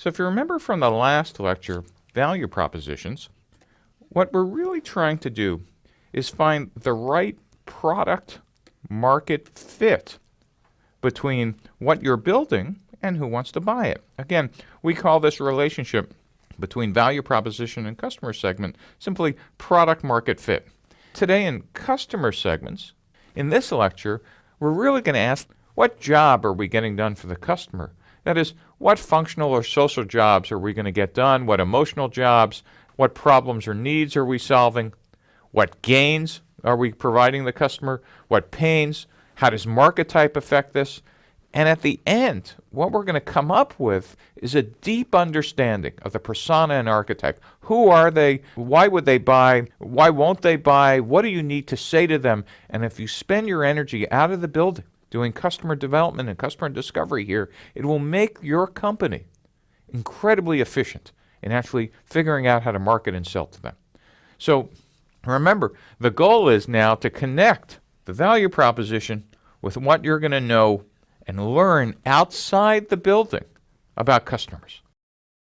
So if you remember from the last lecture, value propositions, what we're really trying to do is find the right product market fit between what you're building and who wants to buy it. Again, we call this relationship between value proposition and customer segment simply product market fit. Today in customer segments, in this lecture, we're really going to ask what job are we getting done for the customer? That is, what functional or social jobs are we going to get done? What emotional jobs? What problems or needs are we solving? What gains are we providing the customer? What pains? How does market type affect this? And at the end, what we're going to come up with is a deep understanding of the persona and archetype. Who are they? Why would they buy? Why won't they buy? What do you need to say to them? And if you spend your energy out of the building doing customer development and customer discovery here, it will make your company incredibly efficient in actually figuring out how to market and sell to them. So remember, the goal is now to connect the value proposition with what you're going to know and learn outside the building about customers.